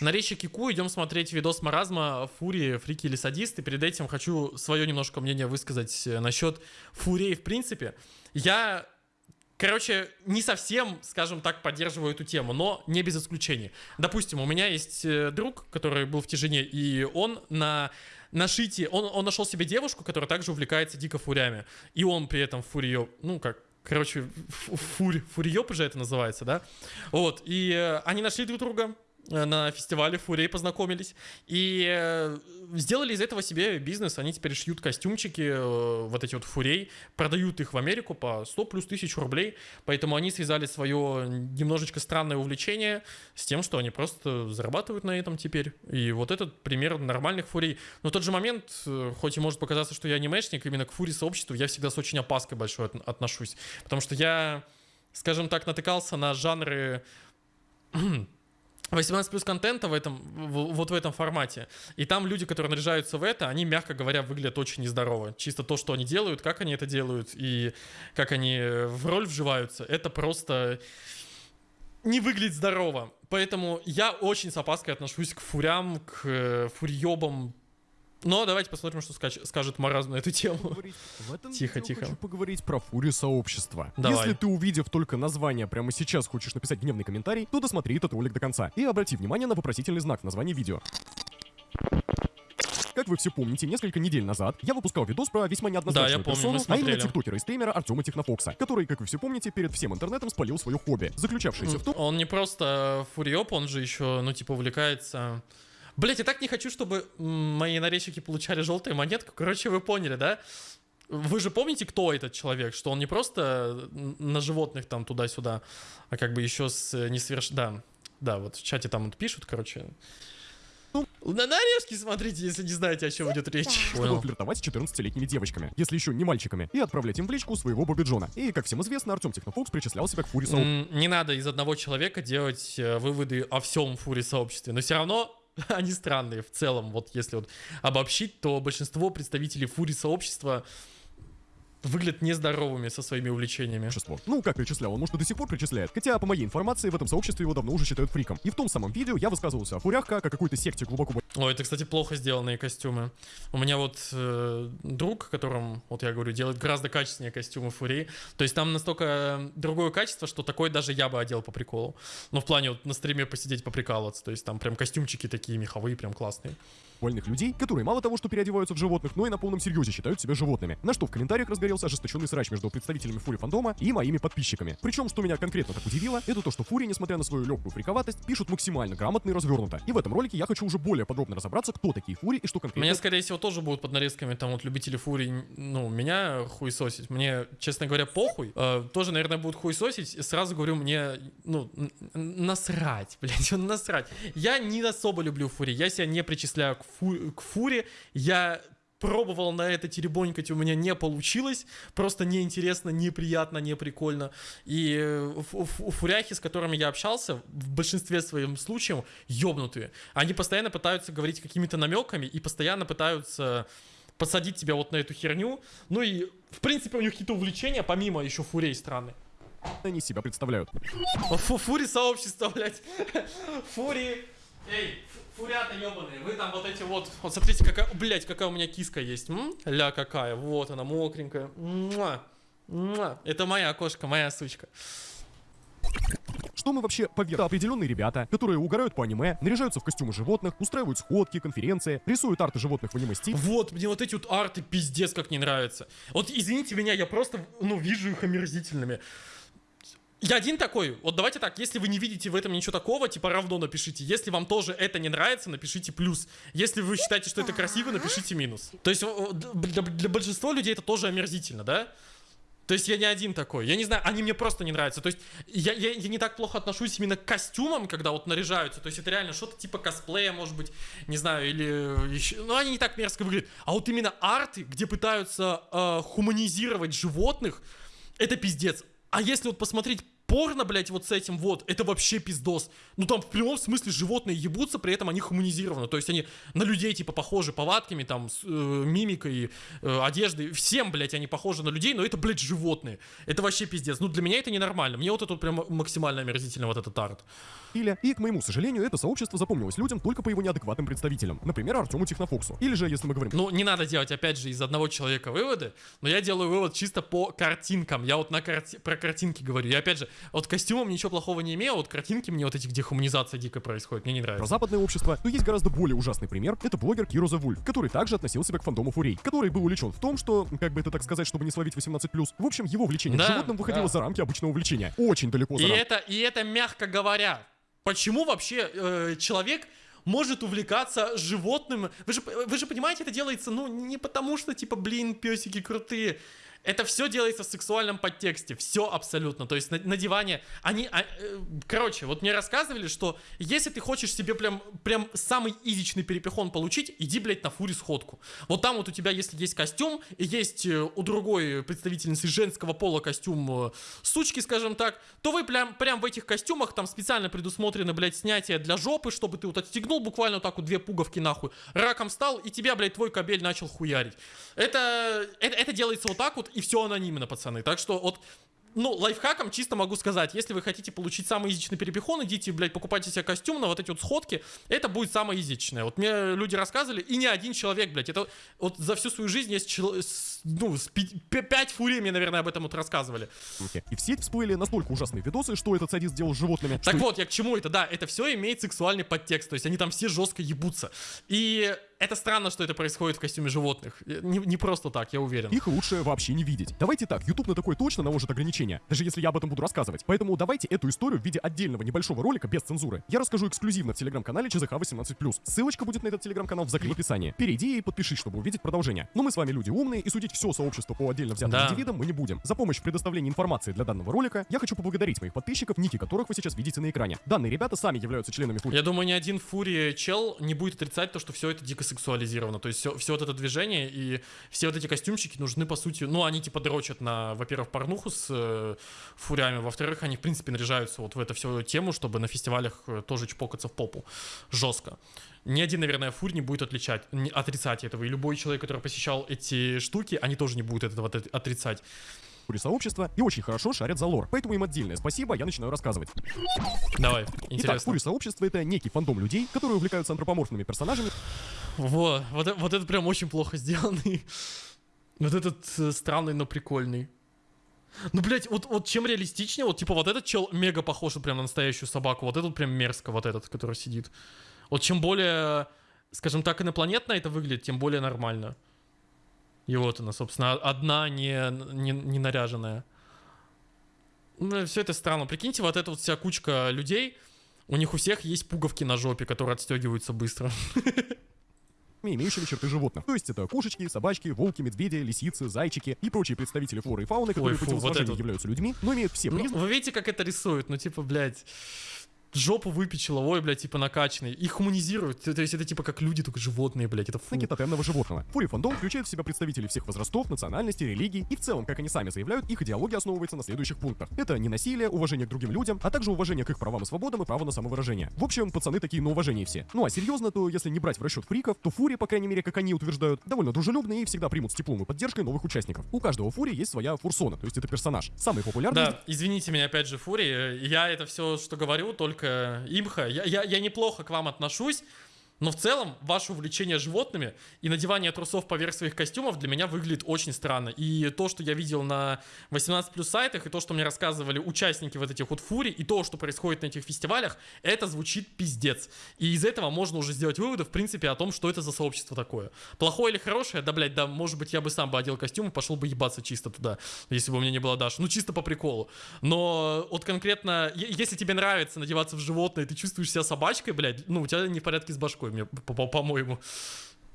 На речи Кику идем смотреть видос маразма Фури, фрики или садисты. Перед этим хочу свое немножко мнение высказать э, насчет Фурей в принципе. Я Короче, не совсем, скажем так, поддерживаю эту тему, но не без исключений. Допустим, у меня есть э, друг, который был в тяжине, и он на на шите, он, он нашел себе девушку, которая также увлекается дико фурями. И он при этом фуриё, ну как, короче, фурь, фурьёп же это называется, да? Вот, и э, они нашли друг друга, на фестивале Фурей познакомились. И э, сделали из этого себе бизнес. Они теперь шьют костюмчики, э, вот эти вот Фурей, продают их в Америку по 100 плюс тысяч рублей. Поэтому они связали свое немножечко странное увлечение с тем, что они просто зарабатывают на этом теперь. И вот этот пример нормальных Фурей. Но в тот же момент, хоть и может показаться, что я анимешник, именно к Фури сообществу я всегда с очень опаской большой отношусь. Потому что я, скажем так, натыкался на жанры 18 плюс контента в этом, в, вот в этом формате. И там люди, которые наряжаются в это, они, мягко говоря, выглядят очень нездорово. Чисто то, что они делают, как они это делают и как они в роль вживаются, это просто не выглядит здорово. Поэтому я очень с опаской отношусь к фурям, к э, фурьебам, но давайте посмотрим, что скажет Маразм на эту тему. В этом тихо, тихо. хочу поговорить про фурию сообщества. Давай. Если ты, увидев только название, прямо сейчас хочешь написать гневный комментарий, то досмотри этот ролик до конца. И обрати внимание на вопросительный знак в названии видео. Как вы все помните, несколько недель назад я выпускал видос про весьма неоднозначную да, персону, а именно тиктокера и стримера Артема Технофокса, который, как вы все помните, перед всем интернетом спалил свое хобби, заключавшееся в том... Он не просто фуриоп, он же еще, ну, типа, увлекается Блять, я так не хочу, чтобы мои нарезчики получали желтую монетку. Короче, вы поняли, да? Вы же помните, кто этот человек? Что он не просто на животных там туда-сюда, а как бы еще с несоверш... Да, да, вот в чате там вот пишут, короче. Ну, на нарезки смотрите, если не знаете, о чем идет речь. Чтобы флиртовать с 14-летними девочками, если еще не мальчиками, и отправлять им в личку своего Бобби Джона. И, как всем известно, Артем Технофокс причислял себя к фури сообществу. Не надо из одного человека делать э, выводы о всем фури сообществе, но все равно они странные в целом. Вот если вот обобщить, то большинство представителей фури сообщества выглядят нездоровыми со своими увлечениями. Ну, как причислял, он, может, и до сих пор причисляет. Хотя, по моей информации, в этом сообществе его давно уже считают фриком. И в том самом видео я высказывался о фурях как о какой-то секте глубоко... Ой, это, кстати, плохо сделанные костюмы. У меня вот э, друг, которым, вот я говорю, делает гораздо качественнее костюмы фурии. То есть там настолько другое качество, что такое даже я бы одел по приколу. Ну, в плане вот на стриме посидеть поприкалываться. То есть там прям костюмчики такие меховые, прям классные вольных людей, которые мало того, что переодеваются в животных, но и на полном серьезе считают себя животными. На что в комментариях разгорелся ожесточенный срач между представителями Фури фандома и моими подписчиками. Причем, что меня конкретно так удивило, это то, что Фури, несмотря на свою легкую фриковатость, пишут максимально грамотно и развернуто. И в этом ролике я хочу уже более подробно разобраться, кто такие Фури и что конкретно... Меня, скорее всего, тоже будут под нарезками там вот любители Фури, ну, меня хуесосить. Мне, честно говоря, похуй. Э, тоже, наверное, будут хуесосить. Сразу говорю, мне, ну, насрать, блядь, насрать. Я не особо люблю Фури, я себя не причисляю к, фу к Фури. Я пробовал на это теребонькать, у меня не получилось. Просто неинтересно, неприятно, не прикольно. И э, фуряхи, с которыми я общался, в большинстве своем случаев, ёбнутые. Они постоянно пытаются говорить какими-то намеками и постоянно пытаются посадить тебя вот на эту херню. Ну и, в принципе, у них какие-то увлечения, помимо еще фурей страны. Они себя представляют. Фу фури сообщество, блядь. Фури. Эй, Фурята ебаные, вы там вот эти вот, вот смотрите, какая, блять, какая у меня киска есть, М? ля какая, вот она, мокренькая, Муа. Муа. это моя кошка, моя сучка. Что мы вообще поверх? Определенные ребята, которые угорают по аниме, наряжаются в костюмы животных, устраивают сходки, конференции, рисуют арты животных в аниме стиле. Вот, мне вот эти вот арты пиздец как не нравятся. Вот извините меня, я просто, ну, вижу их омерзительными. Я один такой. Вот давайте так, если вы не видите в этом ничего такого, типа равно напишите. Если вам тоже это не нравится, напишите плюс. Если вы считаете, что это красиво, напишите минус. То есть для, большинства людей это тоже омерзительно, да? То есть я не один такой. Я не знаю, они мне просто не нравятся. То есть я, я, я не так плохо отношусь именно к костюмам, когда вот наряжаются. То есть это реально что-то типа косплея, может быть, не знаю, или еще... Ну, они не так мерзко выглядят. А вот именно арты, где пытаются э, хуманизировать животных, это пиздец. А если вот посмотреть Порно, блядь, вот с этим вот, это вообще пиздос. Ну там в прямом смысле животные ебутся, при этом они хуманизированы. То есть они на людей типа похожи повадками, там, с, э, мимикой, э, одеждой. Всем, блядь, они похожи на людей, но это, блядь, животные. Это вообще пиздец. Ну для меня это ненормально. Мне вот это вот прям максимально омерзительно, вот этот арт. Или, и, к моему сожалению, это сообщество запомнилось людям только по его неадекватным представителям. Например, Артему Технофоксу. Или же, если мы говорим... Ну, не надо делать, опять же, из одного человека выводы, но я делаю вывод чисто по картинкам. Я вот на карти... про картинки говорю. Я, опять же, вот костюмом ничего плохого не имею, а вот картинки мне вот эти, где хуманизация дико происходит, мне не нравится. Про западное общество, но есть гораздо более ужасный пример. Это блогер Киро Wolf, который также относил себя к фандому Фурей, который был увлечен в том, что, как бы это так сказать, чтобы не словить 18+, в общем, его влечение Да, к животным выходило да. за рамки обычного влечения. Очень далеко за И это, и это мягко говоря. Почему вообще э, человек может увлекаться животным? Вы же, вы же понимаете, это делается, ну, не потому что, типа, блин, песики крутые. Это все делается в сексуальном подтексте. Все абсолютно. То есть на, на диване они... а, э, короче, вот мне рассказывали, что если ты хочешь себе прям, прям самый изичный перепихон получить, иди, блядь, на фури сходку. Вот там вот у тебя, если есть костюм, и есть э, у другой представительницы женского пола костюм э, сучки, скажем так, то вы прям, прям в этих костюмах, там специально предусмотрены, блядь, снятие для жопы, чтобы ты вот отстегнул буквально вот так вот две пуговки нахуй, раком стал, и тебя, блядь, твой кабель начал хуярить. Это, это, это делается вот так вот, и все анонимно, пацаны. Так что вот ну, лайфхаком чисто могу сказать, если вы хотите получить самый язычный перепихон, идите, блядь, покупайте себе костюм на вот эти вот сходки, это будет самое язычное. Вот мне люди рассказывали, и не один человек, блядь, это вот за всю свою жизнь есть, чел- ну, с пи- пять фурий мне, наверное, об этом вот рассказывали. И в сеть всплыли настолько ужасные видосы, что этот садист сделал с животными, Так что вот, я к чему это, да, это все имеет сексуальный подтекст, то есть они там все жестко ебутся. И это странно, что это происходит в костюме животных. Не, не просто так, я уверен. их лучше вообще не видеть. Давайте так, YouTube на такое точно наложит ограничения, даже если я об этом буду рассказывать. Поэтому давайте эту историю в виде отдельного небольшого ролика без цензуры. Я расскажу эксклюзивно в телеграм-канале ЧЗХ 18+. Ссылочка будет на этот телеграм-канал в закрытом описании. Перейди и подпишись, чтобы увидеть продолжение. Но мы с вами люди умные, и судить все сообщество по отдельно взятым Да. индивидам мы не будем. За помощь в предоставлении информации для данного ролика я хочу поблагодарить моих подписчиков, ники которых вы сейчас видите на экране. Данные ребята сами являются членами фури Я думаю, ни один фури чел не будет отрицать то, что все это дико сексуализировано. То есть все, все вот это движение и все вот эти костюмчики нужны, по сути, ну, они типа дрочат на, во-первых, порнуху с э, фурями, во-вторых, они, в принципе, наряжаются вот в эту всю тему, чтобы на фестивалях э, тоже чпокаться в попу. Жестко. Ни один, наверное, фур не будет отличать, не- отрицать этого. И любой человек, который посещал эти штуки, они тоже не будут этого от- отрицать. сообщества и очень хорошо шарят за лор. Поэтому им отдельное спасибо, я начинаю рассказывать. Давай, Итак, интересно. фури сообщество это некий фандом людей, которые увлекаются антропоморфными персонажами, Во, вот, э- вот это прям очень плохо сделанный. Вот этот э, странный, но прикольный. Ну, блядь, вот, вот чем реалистичнее, вот типа вот этот чел мега похож вот прям на настоящую собаку, вот этот прям мерзко, вот этот, который сидит. Вот чем более, скажем так, инопланетно это выглядит, тем более нормально. И вот она, собственно, одна не, не, не наряженная. Ну, все это странно. Прикиньте, вот эта вот вся кучка людей, у них у всех есть пуговки на жопе, которые отстегиваются быстро. имеющими черты животных. То есть это кошечки, собачки, волки, медведи, лисицы, зайчики и прочие представители флоры и фауны, которые фу, по вот это являются людьми, но имеют все Ну, вы видите, как это рисуют? Ну, типа, блядь, жопу выпечила, ой, блядь, типа накачанный. Их хуманизируют. То есть это типа как люди, только животные, блядь. Это фу. тотемного животного. Фури фандом включает в себя представителей всех возрастов, национальностей, религий, и в целом, как они сами заявляют, их идеология основывается на следующих пунктах. Это не насилие, уважение к другим людям, а также уважение к их правам и свободам и право на самовыражение. В общем, пацаны такие на уважение все. Ну а серьезно, то если не брать в расчет фриков, то фури, по крайней мере, как они утверждают, довольно дружелюбные и всегда примут с теплом и поддержкой новых участников. У каждого фури есть своя фурсона, то есть это персонаж. Самый популярный Да, извините меня, опять же, Фури. Я это все, что говорю, только имха. Я, я, я неплохо к вам отношусь. Но в целом, ваше увлечение животными и надевание трусов поверх своих костюмов для меня выглядит очень странно. И то, что я видел на 18 плюс сайтах, и то, что мне рассказывали участники вот этих вот фурий, и то, что происходит на этих фестивалях, это звучит пиздец. И из этого можно уже сделать выводы, в принципе, о том, что это за сообщество такое. Плохое или хорошее, да, блядь, да, может быть, я бы сам бы одел костюм и пошел бы ебаться чисто туда, если бы у меня не было Даши. Ну, чисто по приколу. Но вот конкретно, если тебе нравится надеваться в животное, ты чувствуешь себя собачкой, блядь, ну, у тебя не в порядке с башкой, мне, по- по- по-моему.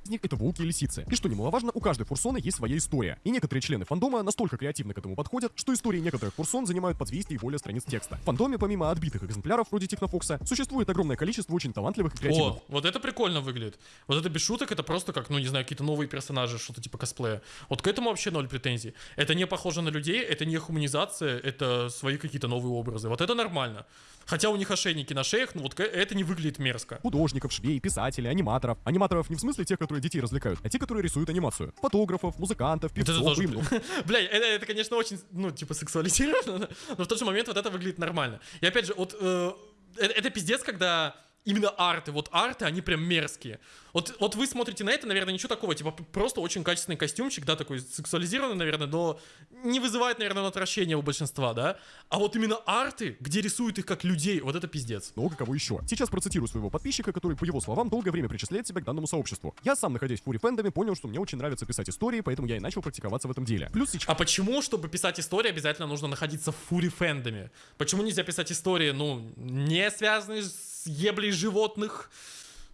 Из них это волки и лисицы. И что немаловажно, у каждой фурсоны есть своя история. И некоторые члены фандома настолько креативно к этому подходят, что истории некоторых фурсон занимают по 200 и более страниц текста. В фандоме, помимо отбитых экземпляров вроде Технофокса, существует огромное количество очень талантливых и креативных. О, вот это прикольно выглядит. Вот это без шуток, это просто как, ну не знаю, какие-то новые персонажи, что-то типа косплея. Вот к этому вообще ноль претензий. Это не похоже на людей, это не хуманизация, это свои какие-то новые образы. Вот это нормально. Хотя у них ошейники на шеях, ну вот это не выглядит мерзко. Художников, швей, писателей, аниматоров. Аниматоров не в смысле тех, которые детей развлекают, а те, которые рисуют анимацию. Фотографов, музыкантов, певцов, это тоже, им- Бля, это, это, конечно, очень, ну, типа, сексуализировано, но в тот же момент вот это выглядит нормально. И опять же, вот, э, это, это пиздец, когда именно арты, вот арты, они прям мерзкие. Вот, вот вы смотрите на это, наверное, ничего такого, типа просто очень качественный костюмчик, да, такой сексуализированный, наверное, но не вызывает, наверное, отвращения у большинства, да. А вот именно арты, где рисуют их как людей, вот это пиздец. много кого еще. Сейчас процитирую своего подписчика, который, по его словам, долгое время причисляет себя к данному сообществу. Я сам, находясь в фури фэндоме, понял, что мне очень нравится писать истории, поэтому я и начал практиковаться в этом деле. Плюс сейчас... А почему, чтобы писать истории, обязательно нужно находиться в фури фэндоме? Почему нельзя писать истории, ну, не связанные с еблей животных?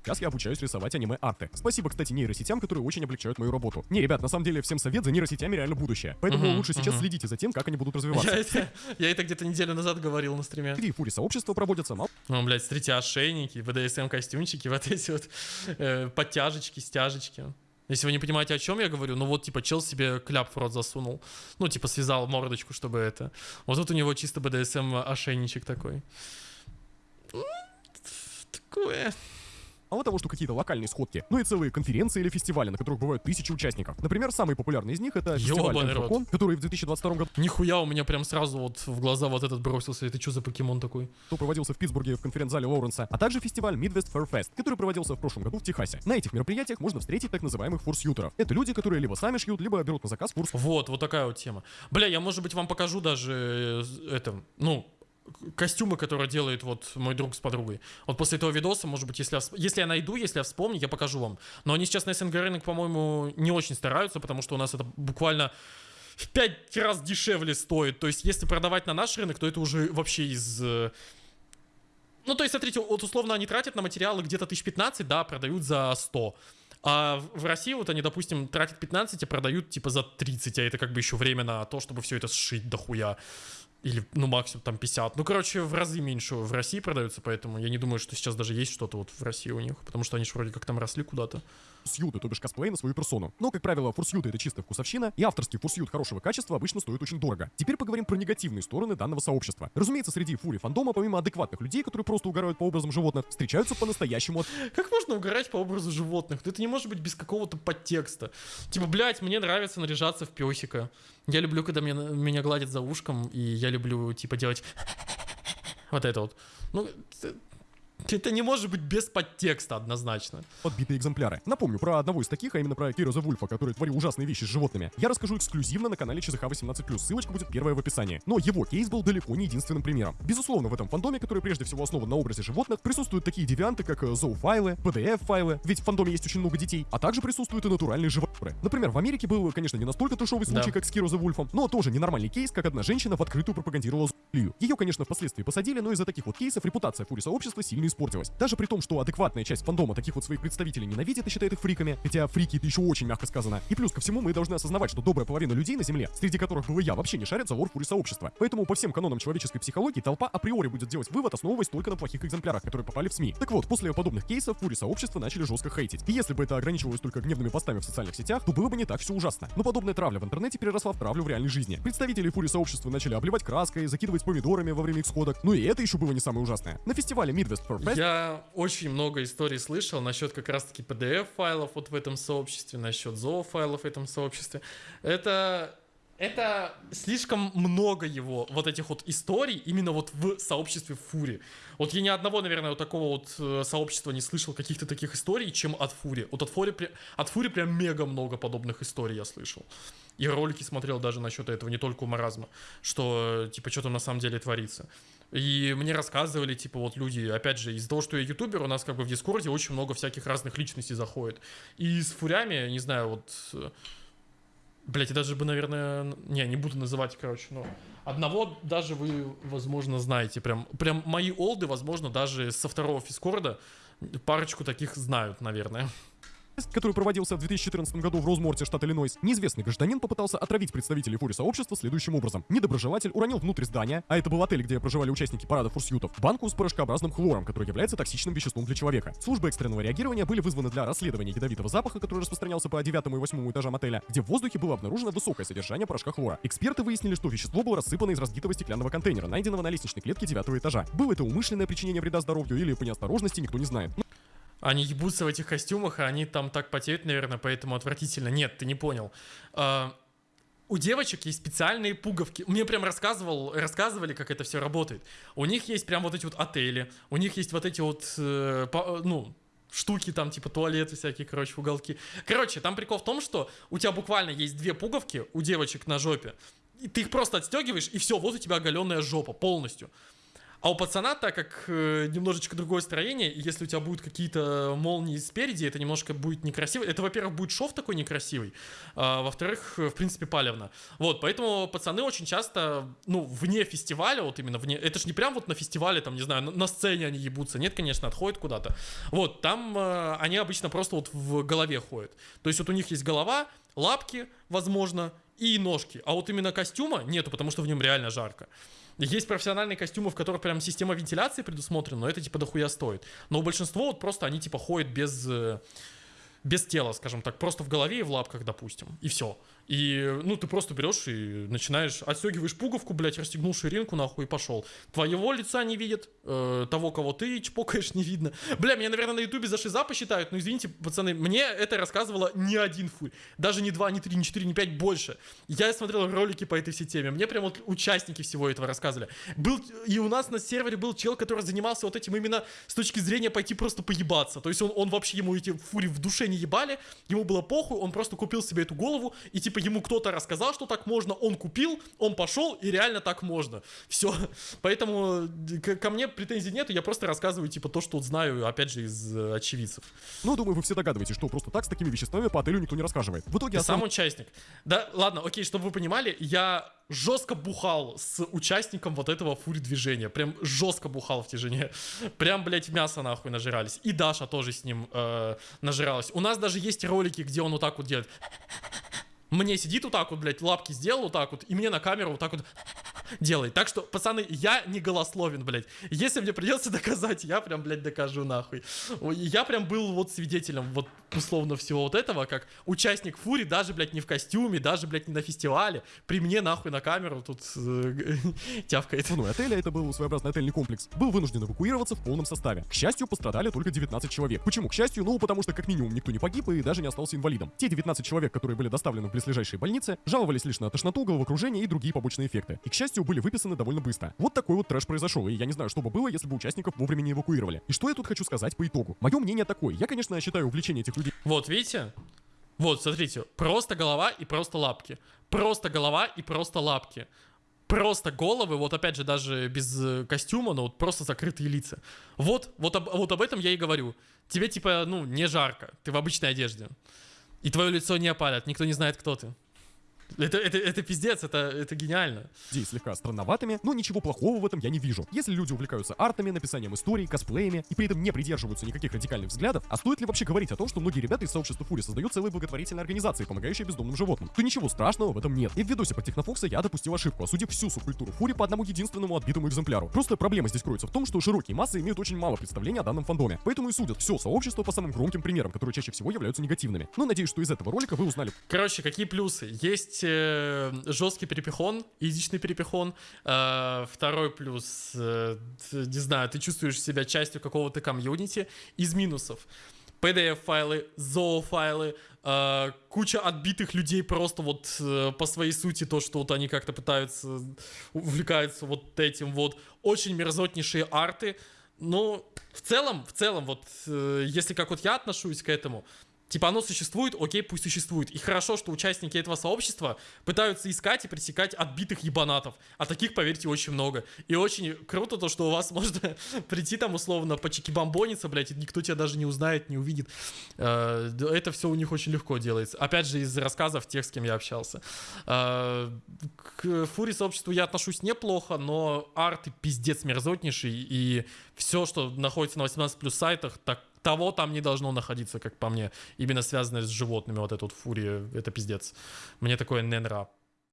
Сейчас я обучаюсь рисовать аниме-арты. Спасибо, кстати, нейросетям, которые очень облегчают мою работу. Не, ребят, на самом деле, всем совет, за нейросетями реально будущее. Поэтому Мгм, лучше сейчас мгм. следите за тем, как они будут развиваться. Я это, я это где-то неделю назад говорил на стриме. Среди фури сообщества проводятся мало Ну, блядь, смотрите, ошейники, БДСМ-костюмчики, вот эти вот э, подтяжечки, стяжечки. Если вы не понимаете, о чем я говорю, ну вот, типа, чел себе кляп в рот засунул. Ну, типа, связал мордочку, чтобы это. Вот тут у него чисто БДСМ-ошейничек такой. Такое. Мало того, что какие-то локальные сходки, но и целые конференции или фестивали, на которых бывают тысячи участников. Например, самый популярный из них это фестиваль. Энфокон, который в 2022 году Нихуя у меня прям сразу вот в глаза вот этот бросился. Это что за покемон такой? проводился в Питтсбурге в конференц-зале Лоуренса, а также фестиваль Midwest Fair Fest, который проводился в прошлом году в Техасе. На этих мероприятиях можно встретить так называемых фурсьютеров. Это люди, которые либо сами шьют, либо берут на заказ фурс Вот, вот такая вот тема. Бля, я, может быть, вам покажу даже э, это, ну, костюмы, которые делает вот мой друг с подругой. Вот после этого видоса, может быть, если я, если я найду, если я вспомню, я покажу вам. Но они сейчас на СНГ рынок, по-моему, не очень стараются, потому что у нас это буквально в пять раз дешевле стоит. То есть, если продавать на наш рынок, то это уже вообще из... э, Ну, то есть, смотрите, вот условно они тратят на материалы где-то 1015, да, продают за 100. А в России вот они, допустим, тратят 15, а продают типа за 30, а это как бы еще время на то, чтобы все это сшить дохуя. Или, ну, максимум там 50. Ну, короче, в разы меньше в России продаются, поэтому я не думаю, что сейчас даже есть что-то вот в России у них, потому что они же вроде как там росли куда-то. Фурсьюты, то бишь косплей на свою персону. Но, как правило, фурсьюты это чисто вкусовщина, и авторский фурсьют хорошего качества обычно стоит очень дорого. Теперь поговорим про негативные стороны данного сообщества. Разумеется, среди фури фандома, помимо адекватных людей, которые просто угорают по образам животных, встречаются по-настоящему Как можно угорать по образу животных? Ну, это не может быть без какого-то подтекста. Типа, блядь, мне нравится наряжаться в песика. Я люблю, когда меня, меня гладят за ушком, и я люблю, типа, делать вот это вот. Ну, это- не может быть без подтекста однозначно. подбитые экземпляры. Напомню про одного из таких, а именно про the Вульфа, который творил ужасные вещи с животными. Я расскажу эксклюзивно на канале ЧЗХ 18+, ссылочка будет первая в описании. Но его кейс был далеко не единственным примером. Безусловно, в этом фандоме, который прежде всего основан на образе животных, присутствуют такие девианты, как э, зоофайлы, PDF-файлы, ведь в фандоме есть очень много детей, а также присутствуют и натуральные животные. Например, в Америке был, конечно, не настолько трешовый случай, Да. как с Киро the Вульфом, но тоже ненормальный кейс, как одна женщина в открытую пропагандировала зоофилию. Ее, конечно, впоследствии посадили, но из-за таких вот кейсов репутация фури сообщества сильно испортилась. Даже при том, что адекватная часть фандома таких вот своих представителей ненавидит и считает их фриками, хотя фрики это еще очень мягко сказано. И плюс ко всему мы должны осознавать, что добрая половина людей на Земле, среди которых был и я, вообще не шарят за лор фури сообщества. Поэтому по всем канонам человеческой психологии толпа априори будет делать вывод, основываясь только на плохих экземплярах, которые попали в СМИ. Так вот, после подобных кейсов фури сообщества начали жестко хейтить. И если бы это ограничивалось только гневными постами в социальных сетях, то было бы не так все ужасно. Но подобная травля в интернете переросла в травлю в реальной жизни. Представители фури сообщества начали обливать краской, закидывать помидорами во время их сходок. Ну и это еще было не самое ужасное. На фестивале Midwest for Fest Я очень много историй слышал насчет как раз-таки PDF-файлов вот в этом сообществе, насчет зоофайлов в этом сообществе. Это... Это слишком много его, вот этих вот историй, именно вот в сообществе Фури. Вот я ни одного, наверное, вот такого вот э, сообщества не слышал каких-то таких историй, чем от Фури. Вот от Фури, от Фури прям мега много подобных историй я слышал. И ролики смотрел даже насчет этого, не только у Маразма, что, типа, что там на самом деле творится. И мне рассказывали, типа, вот люди, опять же, из-за того, что я ютубер, у нас как бы в Дискорде очень много всяких разных личностей заходит. И с фурями, не знаю, вот... э, Блять, я даже бы, наверное... Не, не буду называть, короче, но... Одного даже вы, возможно, знаете. Прям, прям мои олды, возможно, даже со второго фискорда парочку таких знают, наверное. Который проводился в 2014 году в Розморте, штат Иллинойс, неизвестный гражданин попытался отравить представителей фури сообщества следующим образом. Недоброжелатель уронил внутрь здания, а это был отель, где проживали участники парада фурсютов, банку с порошкообразным хлором, который является токсичным веществом для человека. Службы экстренного реагирования были вызваны для расследования ядовитого запаха, который распространялся по 9 и 8 этажам отеля, где в воздухе было обнаружено высокое содержание порошка хлора. Эксперты выяснили, что вещество было рассыпано из разбитого стеклянного контейнера, найденного на лестничной клетке 9 этажа. Было это умышленное причинение вреда здоровью или по неосторожности, никто не знает. Они ебутся в этих костюмах, а они там так потеют, наверное, поэтому отвратительно. Нет, ты не понял. А, у девочек есть специальные пуговки. Мне прям рассказывал, рассказывали, как это все работает. У них есть прям вот эти вот отели, у них есть вот эти вот, э, по, ну, штуки там, типа туалеты всякие, короче, уголки. Короче, там прикол в том, что у тебя буквально есть две пуговки у девочек на жопе, и ты их просто отстегиваешь, и все, вот у тебя оголенная жопа полностью. А у пацана, так как э, немножечко другое строение, и если у тебя будут какие-то молнии спереди, это немножко будет некрасиво. Это, во-первых, будет шов такой некрасивый, а, во-вторых, в принципе, палевно. Вот, поэтому пацаны очень часто, ну, вне фестиваля, вот именно вне, это же не прям вот на фестивале, там, не знаю, на, на сцене они ебутся, нет, конечно, отходят куда-то. Вот, там э, они обычно просто вот в голове ходят. То есть вот у них есть голова, лапки, возможно, и ножки. А вот именно костюма нету, потому что в нем реально жарко. Есть профессиональные костюмы, в которых прям система вентиляции предусмотрена, но это типа дохуя стоит. Но большинство вот просто они типа ходят без, э, без тела, скажем так, просто в голове и в лапках, допустим, и все. И, ну, ты просто берешь и начинаешь, отстегиваешь пуговку, блядь, расстегнул ширинку, нахуй, и пошел. Твоего лица не видят, э, того, кого ты чпокаешь, не видно. Бля, меня, наверное, на ютубе за шиза посчитают, но извините, пацаны, мне это рассказывало не один фуй. Даже не два, не три, не четыре, не пять, больше. Я смотрел ролики по этой всей теме. Мне прям вот участники всего этого рассказывали. Был, и у нас на сервере был чел, который занимался вот этим именно с точки зрения пойти просто поебаться. То есть он, он вообще, ему эти фури в душе не ебали, ему было похуй, он просто купил себе эту голову и типа ему кто-то рассказал, что так можно, он купил, он пошел, и реально так можно. Все. Поэтому ко мне претензий нету, я просто рассказываю, типа, то, что знаю, опять же, из э, очевидцев. Ну, думаю, вы все догадываетесь, что просто так с такими веществами по отелю никто не рассказывает. В итоге Ты сам участник. Да, ладно, окей, чтобы вы понимали, я жестко бухал с участником вот этого фури движения. Прям жестко бухал в тяжине. Прям, блядь, мясо нахуй нажирались. И Даша тоже с ним э, нажиралась. У нас даже есть ролики, где он вот так вот делает мне сидит вот так вот, блядь, лапки сделал вот так вот, и мне на камеру вот так вот делает. Так что, пацаны, я не голословен, блядь. Если мне придется доказать, я прям, блядь, докажу нахуй. Я прям был вот свидетелем вот условно всего вот этого, как участник Фури, даже, блядь, не в костюме, даже, блядь, не на фестивале, при мне нахуй на камеру тут э, тявкает. Ну, отеля, это был своеобразный отельный комплекс, был вынужден эвакуироваться в полном составе. К счастью, пострадали только 19 человек. Почему? К счастью, ну, потому что как минимум никто не погиб и даже не остался инвалидом. Те 19 человек, которые были доставлены в близлежащие больницы, жаловались лишь на тошноту, головокружение и другие побочные эффекты. И, к счастью, были выписаны довольно быстро. Вот такой вот трэш произошел, и я не знаю, что бы было, если бы участников вовремя не эвакуировали. И что я тут хочу сказать по итогу? Мое мнение такое. Я, конечно, считаю увлечение этих людей... Вот, видите? Вот, смотрите, просто голова и просто лапки. Просто голова и просто лапки. Просто головы, вот опять же, даже без э, костюма, но вот просто закрытые лица. Вот, вот, об, вот об этом я и говорю. Тебе типа, ну, не жарко, ты в обычной одежде. И твое лицо не опалят, никто не знает, кто ты. Это, это, это пиздец, это, это гениально. Идеи слегка странноватыми, но ничего плохого в этом я не вижу. Если люди увлекаются артами, написанием историй, косплеями и при этом не придерживаются никаких радикальных взглядов, а стоит ли вообще говорить о том, что многие ребята из сообщества Фури создают целые благотворительные организации, помогающие бездомным животным, то ничего страшного в этом нет. И в видосе про Технофокса я допустил ошибку, осудив всю субкультуру Фури по одному единственному отбитому экземпляру. Просто проблема здесь кроется в том, что широкие массы имеют очень мало представления о данном фандоме, поэтому и судят все сообщество по самым громким примерам, которые чаще всего являются негативными. Но надеюсь, что из этого ролика вы узнали. Короче, какие плюсы? Есть э, жесткий перепихон, изичный перепихон. Э, второй плюс, э, не знаю, ты чувствуешь себя частью какого-то комьюнити. Из минусов. PDF-файлы, ZOO-файлы, э, куча отбитых людей просто вот э, по своей сути, то, что вот они как-то пытаются, увлекаются вот этим вот. Очень мерзотнейшие арты. Но в целом, в целом, вот э, если как вот я отношусь к этому, Типа оно существует, окей, пусть существует. И хорошо, что участники этого сообщества пытаются искать и пресекать отбитых ебанатов. А таких, поверьте, очень много. И очень круто то, что у вас можно прийти там условно по чеки-бомбониться, блядь, и никто тебя даже не узнает, не увидит. Э, это все у них очень легко делается. Опять же, из рассказов тех, с кем я общался. Э, к фури сообществу я отношусь неплохо, но арты пиздец мерзотнейший. И все, что находится на 18 плюс сайтах, так того там не должно находиться, как по мне. Именно связанное с животными, вот эта вот фурия, это пиздец. Мне такое не нравится.